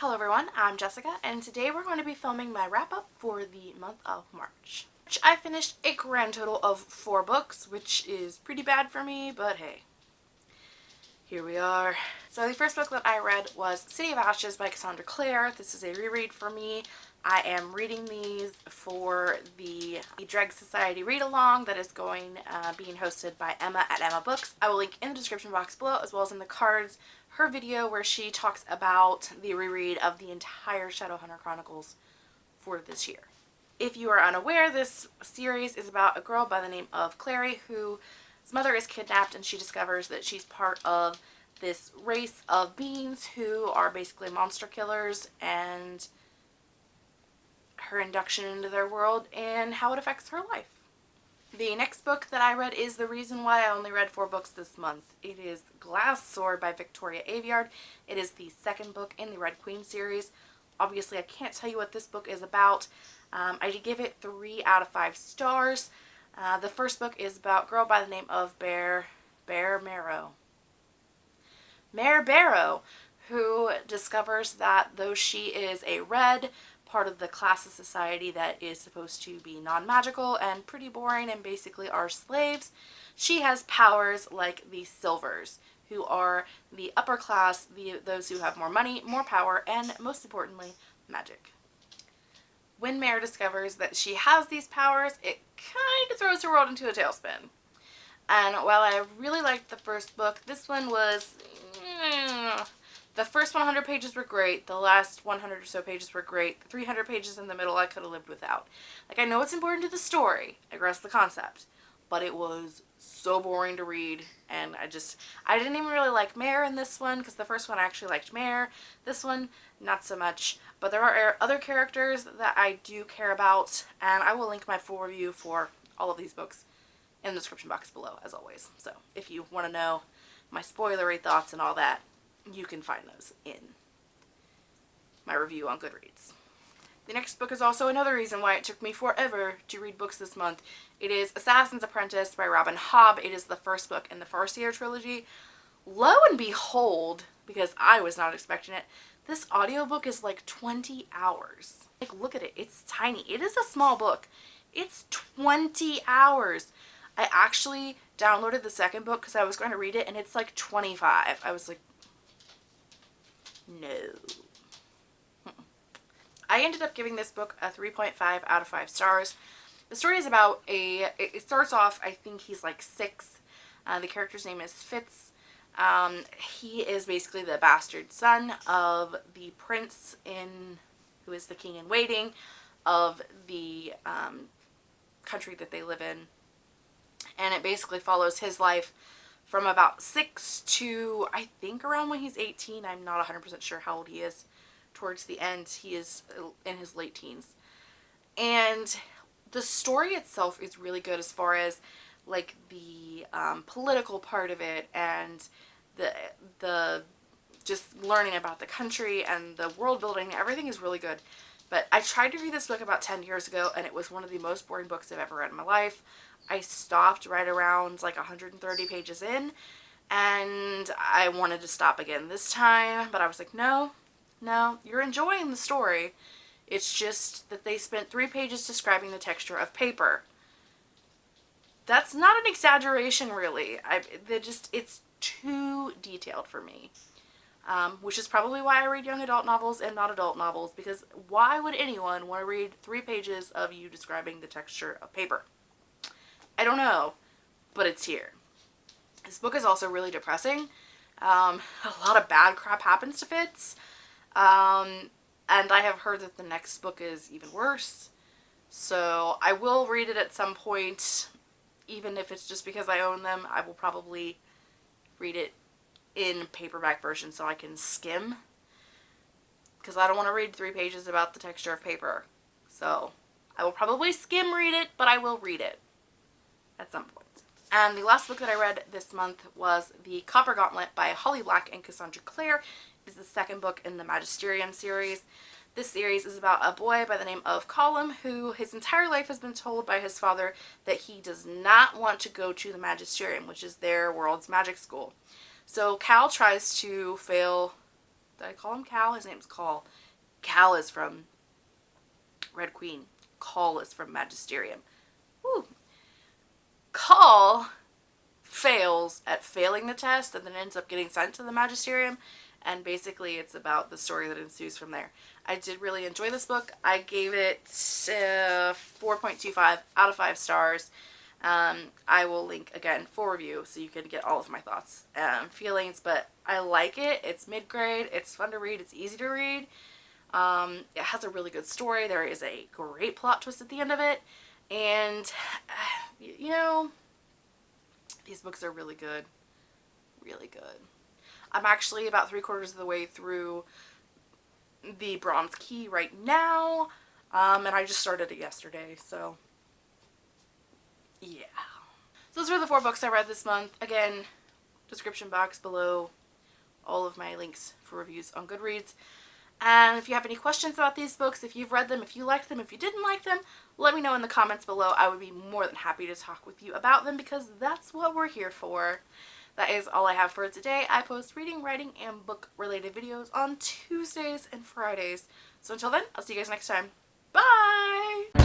Hello everyone, I'm Jessica and today we're going to be filming my wrap up for the month of March. I finished a grand total of four books, which is pretty bad for me, but hey, here we are. So the first book that I read was City of Ashes by Cassandra Clare. This is a reread for me. I am reading these for the Dreg Society read-along that is going, uh, being hosted by Emma at Emma Books. I will link in the description box below as well as in the cards her video where she talks about the reread of the entire Shadowhunter Chronicles for this year. If you are unaware, this series is about a girl by the name of Clary whose mother is kidnapped and she discovers that she's part of this race of beings who are basically monster killers and her induction into their world and how it affects her life. The next book that I read is the reason why I only read four books this month. It is Glass Sword by Victoria Aveyard. It is the second book in the Red Queen series. Obviously, I can't tell you what this book is about. Um, I did give it three out of five stars. Uh, the first book is about a girl by the name of Bear, Bear Marrow. Mare Barrow, who discovers that though she is a red, part of the class of society that is supposed to be non-magical and pretty boring and basically are slaves. She has powers like the Silvers, who are the upper class, the those who have more money, more power, and most importantly, magic. When Mare discovers that she has these powers, it kind of throws her world into a tailspin. And while I really liked the first book, this one was... Mm, the first 100 pages were great. The last 100 or so pages were great. The 300 pages in the middle I could have lived without. Like, I know it's important to the story. I grasp the concept. But it was so boring to read. And I just, I didn't even really like Mare in this one. Because the first one I actually liked Mare. This one, not so much. But there are other characters that I do care about. And I will link my full review for all of these books in the description box below, as always. So, if you want to know my spoilery thoughts and all that, you can find those in my review on Goodreads. The next book is also another reason why it took me forever to read books this month. It is Assassin's Apprentice by Robin Hobb. It is the first book in the Farseer trilogy. Lo and behold, because I was not expecting it, this audiobook is like 20 hours. Like, look at it. It's tiny. It is a small book. It's 20 hours. I actually downloaded the second book because I was going to read it, and it's like 25. I was like, no. I ended up giving this book a 3.5 out of 5 stars. The story is about a, it starts off, I think he's like six. Uh, the character's name is Fitz. Um, he is basically the bastard son of the prince in, who is the king in waiting of the um, country that they live in. And it basically follows his life from about 6 to I think around when he's 18. I'm not 100% sure how old he is. Towards the end, he is in his late teens. And the story itself is really good as far as like the um, political part of it and the the just learning about the country and the world building. Everything is really good. But I tried to read this book about 10 years ago and it was one of the most boring books I've ever read in my life. I stopped right around like 130 pages in and I wanted to stop again this time, but I was like, no, no, you're enjoying the story. It's just that they spent three pages describing the texture of paper. That's not an exaggeration, really. I, they just, it's too detailed for me. Um, which is probably why I read young adult novels and not adult novels, because why would anyone want to read three pages of you describing the texture of paper? I don't know, but it's here. This book is also really depressing. Um, a lot of bad crap happens to Fitz. Um, and I have heard that the next book is even worse. So I will read it at some point, even if it's just because I own them. I will probably read it in paperback version so I can skim. Because I don't want to read three pages about the texture of paper. So I will probably skim read it, but I will read it at some point. And the last book that I read this month was The Copper Gauntlet by Holly Black and Cassandra Clare. Is the second book in the Magisterium series. This series is about a boy by the name of Callum who his entire life has been told by his father that he does not want to go to the Magisterium, which is their world's magic school. So Cal tries to fail Did I call him Cal? His name's Call. Cal is from Red Queen. Call is from Magisterium. Woo. Call fails at failing the test and then ends up getting sent to the Magisterium and basically it's about the story that ensues from there. I did really enjoy this book. I gave it uh, 4.25 out of 5 stars. Um, I will link again for review so you can get all of my thoughts and feelings, but I like it. It's mid-grade, it's fun to read, it's easy to read. Um, it has a really good story. There is a great plot twist at the end of it. And, you know, these books are really good. Really good. I'm actually about three quarters of the way through the Bronze Key right now. Um, and I just started it yesterday, so yeah. So those were the four books I read this month. Again, description box below all of my links for reviews on Goodreads. And if you have any questions about these books, if you've read them, if you liked them, if you didn't like them, let me know in the comments below. I would be more than happy to talk with you about them because that's what we're here for. That is all I have for today. I post reading, writing, and book related videos on Tuesdays and Fridays. So until then, I'll see you guys next time. Bye!